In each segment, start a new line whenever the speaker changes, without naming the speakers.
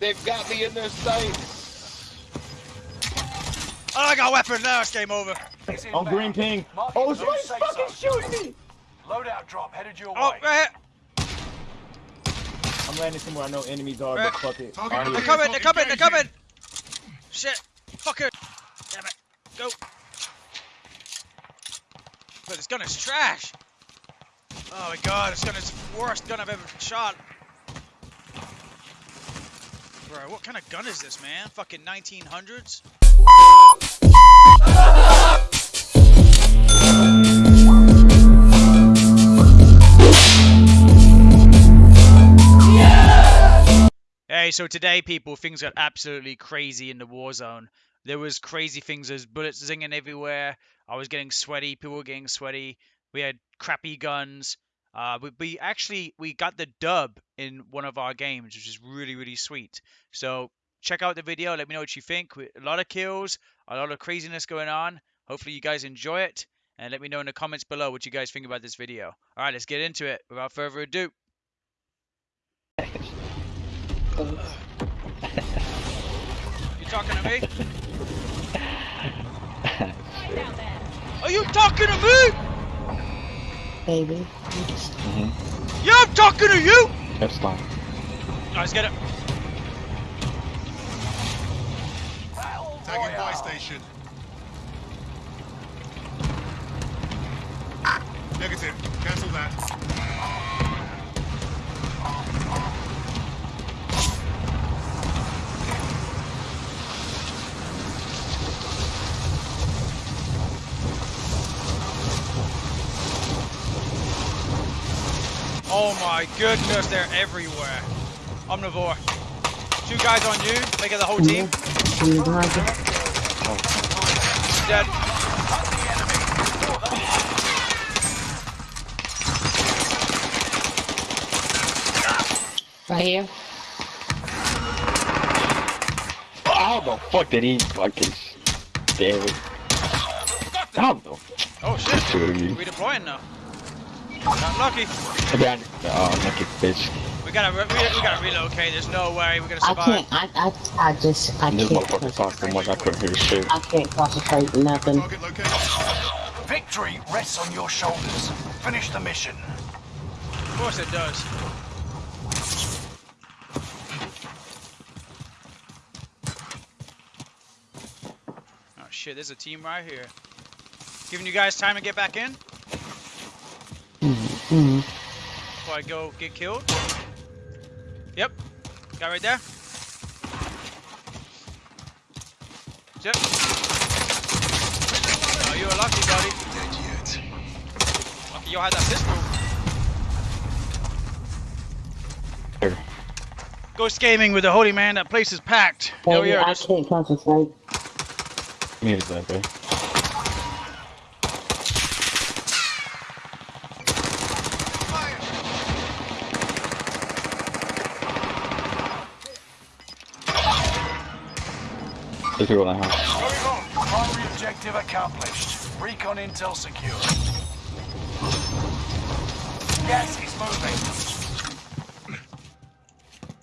They've got me in their sights.
Oh, I got weapons weapon now. It's game over.
On oh, green ping. Oh, somebody's fucking shooting me.
Loadout drop headed your
Oh,
way.
right here.
I'm landing somewhere I know enemies are,
Right.
but fuck it.
Target
Out
They're
here.
Come
coming. They're coming. They're coming. Shit. Fucker. Damn it. Go. But this gun is trash. Oh my god, this gun is the worst gun I've ever shot. Bro, what kind of gun is this, man? Fucking 1900s? Hey, so today, people, things got absolutely crazy in the war zone. There was crazy things. There's bullets zinging everywhere. I was getting sweaty. People were getting sweaty. We had crappy guns. Uh, we, we actually we got the dub in one of our games, which is really really sweet. So check out the video. Let me know what you think. We- A lot of kills, a lot of craziness going on. Hopefully you guys enjoy it, and let me know in the comments below what you guys think about this video. All right, let's get into it. Without further ado. You talking to me? Are you talking to me?
Baby. Mm-hmm.
Yeah, I'm talking to you.
That's fine.
Guys, get it.
Tagging buy station. Negative. Cancel that.
Oh my goodness, they're everywhere. Omnivore. Two guys on you, make it the whole team.
I'm the.
Dead.
Right here.
How the fuck did he fucking damn it? How the
Oh shit.
Shoot you.
Redeploying now. Not lucky.
Behind Oh, lucky bitch.
We gotta re- we, we gotta relocate. There's no way we're gonna survive.
I can't. I. I. I just. I can't.
motherfucker talked so much I couldn't hear shit.
I can't concentrate. Nothing.
Victory rests on your shoulders. Finish the mission.
Of course it does. Oh shit, there's a team right here. Giving you guys time to get back in
Mm-hmm.
before I go get killed. Yep, guy right there. Yep. Oh, you were lucky, buddy. Lucky you had that pistol.
Here.
Ghost Gaming with the Holy Man. That place is packed. Hell
Baby,
yeah.
I
there's-
can't concentrate.
Needed that, babe. There's people in the house.
Primary objective accomplished. Recon intel secure. Gas is moving.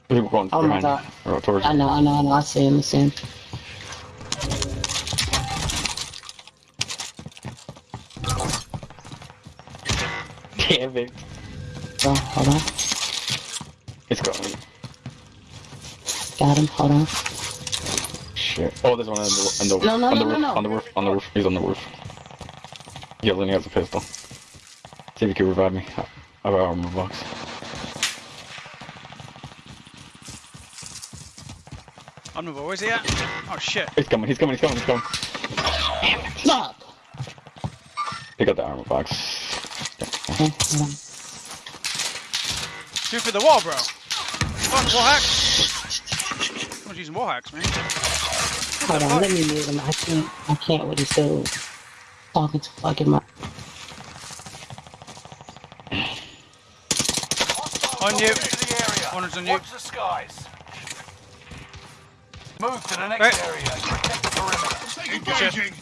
People going
Oh
behind
God.
Or towards
I know. I know. I know. I see him. I see him.
Damn it.
Oh, hold on.
It's going.
Got him. Hold on.
Shit. Oh, there's one on the, on the,
No, no,
on the
no,
roof.
no, no.
On the roof. On the roof. He's on the roof. Yelling, he has a pistol. See if you can revive me. I have an armor box.
I'm the where's he at? Oh shit.
He's coming, he's coming, he's coming, he's coming.
Stop!
Pick up the armor box.
Okay, hold.
Shoot for the wall, bro. Fuck, wall hack. I'm using wall hacks, man.
Hold on. Let me move him. I can't. I can't with this dude talking to fucking my.
On you.
Into the area.
Corners on you.
Watch the skies. Move to the next
Right.
area. Protect the perimeter.
Engaging.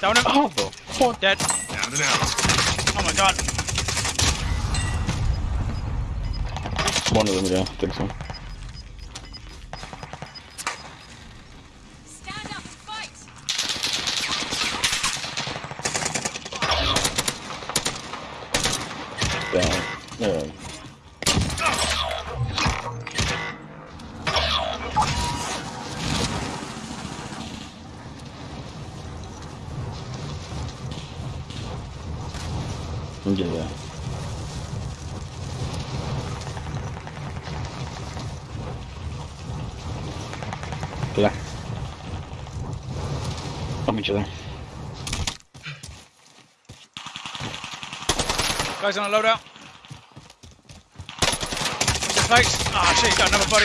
Down him.
Oh, the fuck?
Dead.
Down and out.
Oh my god.
One of them, yeah, I think so.
Guys on a loadout. What's his? Ah, shit, he's got another buddy.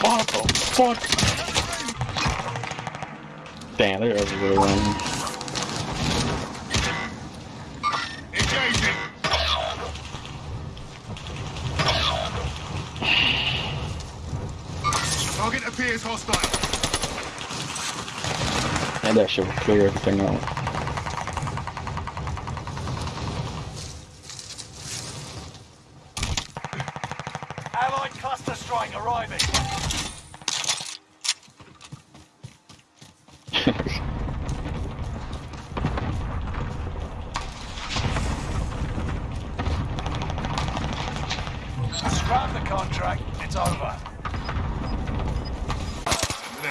What the fuck? Damn, they're everywhere. Man.
Engaging. Target appears hostile.
And that shit will clear everything out.
Allied cluster strike arriving. Scrap the contract. It's over.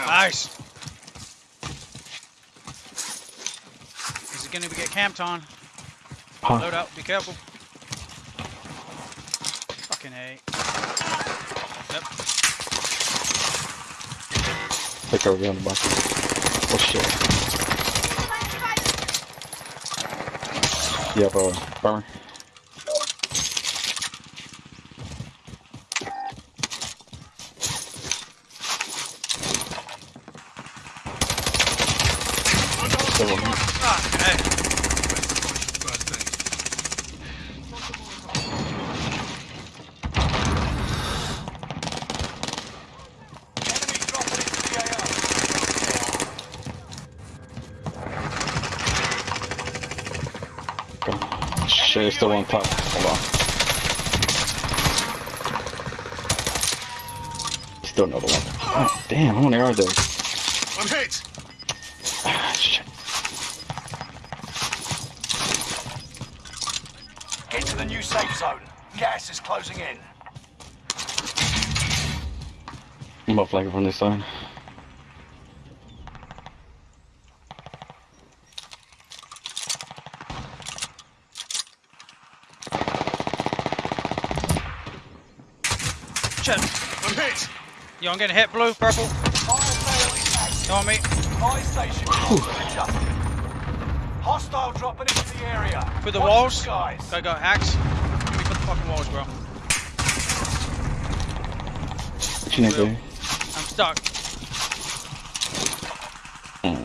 Nice. Is it gonna get camped on?
Huh.
Loadout, be careful. Fucking A. Yep.
Take over on the box. Oh shit. You have a farmer? Still on me.
Fucking A.
First aid.
Enemy dropping into the AO.
God. Shit, still on top. Hold on. Still another one. Oh, damn, how many are there?
I'm hit.
Ah, shit.
Get to the new safe zone. Gas is closing in.
I'm up like from this side.
Shit.
I'm hit.
Yo, I'm getting hit, blue, purple.
Fire sale is active.
Come on me.
Fire station. Hostile dropping into the area.
Through the
Watch
walls?
skies.
Gotta go axe. Give me for the fucking walls, bro.
What you need to do?
I'm stuck. Oh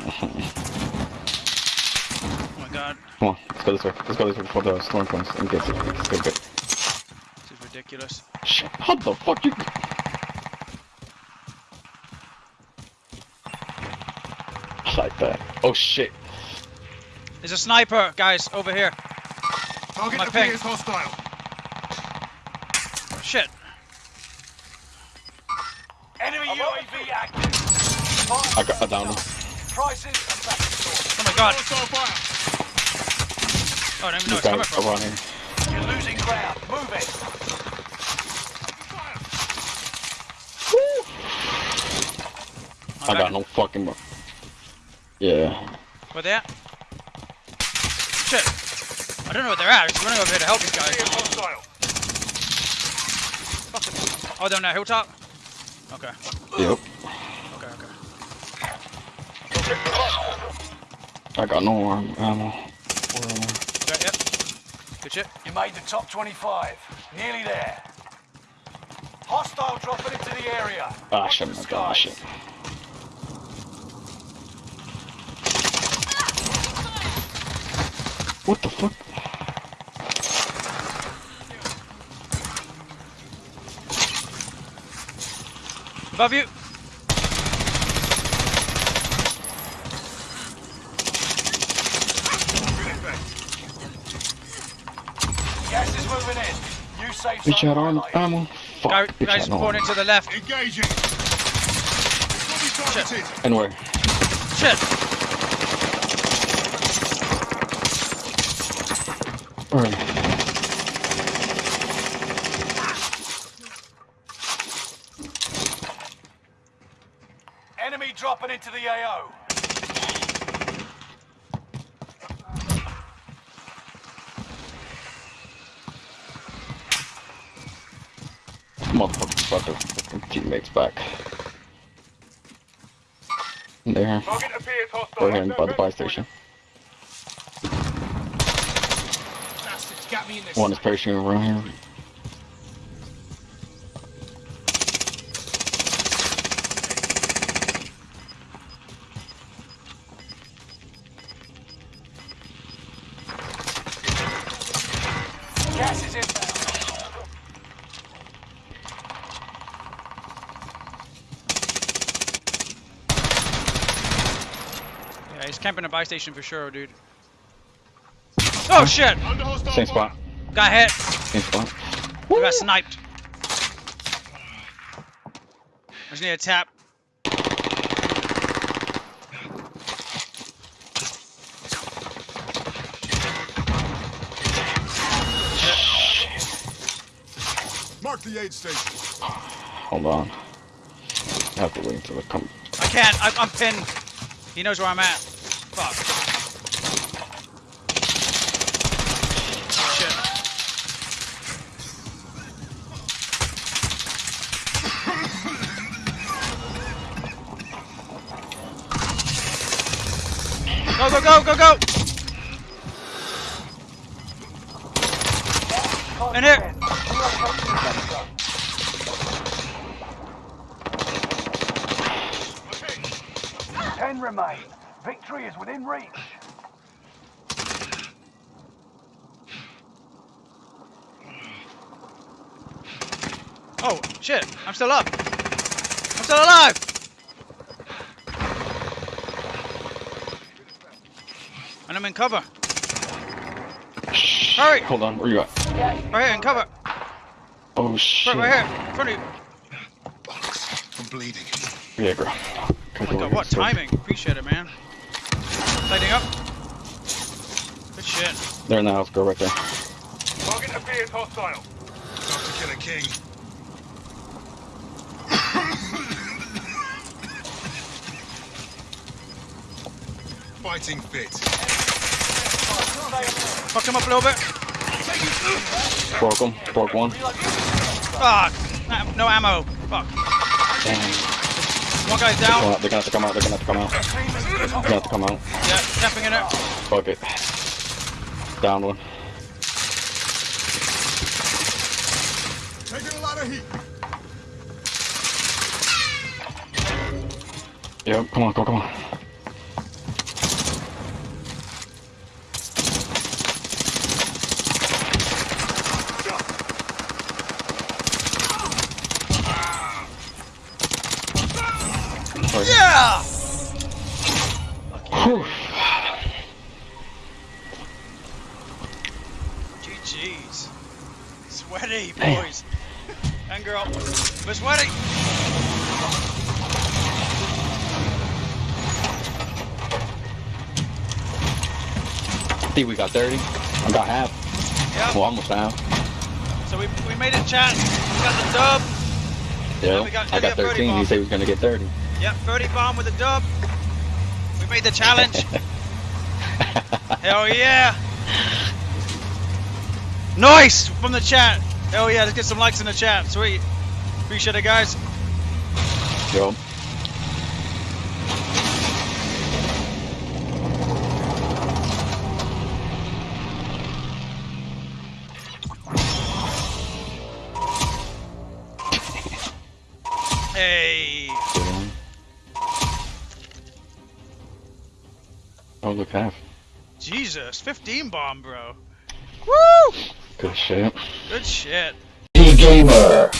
my god.
Come on, let's go this way. Let's go this way before the storm comes and gets it. Let's go get it.
This is ridiculous.
Shit, how the fuck you? Like that. Oh shit.
There's a sniper, guys, over here.
Target
My ping.
appears hostile.
Shit.
Enemy UAV active. Fire
I got I downed him.
Prices and back to source.
Oh my god. Oh, I don't even know where it's
guy
coming from.
around.
You're losing ground. Move it.
I'm
got no fucking. Mo- Yeah.
Where they at? Shit. I don't know where they're at. I'm just running over here to help these guys.
Appears hostile.
Fucking- Oh, they're on that hilltop? Okay.
Yep.
Okay, okay.
I got no arm ammo.
Okay, yep. Good shit.
You made the top 25. Nearly there. Hostile dropping into the area.
Ah,
Watch
shit,
the
my god,
skies.
shit. What the fuck?
Above you.
Grenade back.
Gas is moving in. New safe
Bitch
zone
out arm
highlighted.
ammo. Fuck,
Guy,
bitch
guys
out no
pouring the left.
Engaging. Copy Targeted.
And where?
Shit!
Enemy dropping into the AO.
Motherfucker, fucking teammates back. There.
Target appears hostile.
Here by the buy station.
Got me in this.
One is parachuting around here.
Gas is inbound.
Yeah, he's camping a buy station for sure, dude. Oh shit!
Same spot.
Got hit.
Same spot.
I got sniped. I just need a tap.
Mark the aid station.
Hold on. I have to wait until it comes.
I can't. I, I'm pinned. He knows where I'm at. Fuck. Go, go, go, go, go! In here!
Ten remain. Victory is within reach.
Oh, shit. I'm still up. I'm still alive! I'm in cover. Hurry!
Hold on, where you at?
Right here, in cover.
Oh shit.
Right, right here. In front of you.
I'm bleeding.
Yeah, girl.
Oh my god, what timing. Appreciate it, man. Lighting up. Good shit.
They're in the house, girl, right there.
Target appears hostile.
Time to kill a king. Fighting fit.
Fucked him up a little bit.
Broke him. Broke one.
Fuck. No ammo. Fuck.
Damn.
One guy's
Come
down.
They're gonna have to come out. They're gonna have to come out. They're gonna have to come out.
Yeah, camping in it.
Fuck it. Down one.
Taking a lot of heat.
Yep, come on, come on, come on. Think we got 30. I got half.
Yeah.
Well, almost half.
So we, we made it, chat. We got the dub.
Yeah.
we got
I got
30
13.
bomb.
He said he was gonna get 30.
Yep, 30 bomb with the dub. We made the challenge. Hell yeah. Nice from the chat. Hell yeah, let's get some likes in the chat. Sweet. Appreciate it, guys.
Yo. Look, half.
Jesus, 15 bomb, bro. Woo!
Good shit.
Good shit.
He gamer.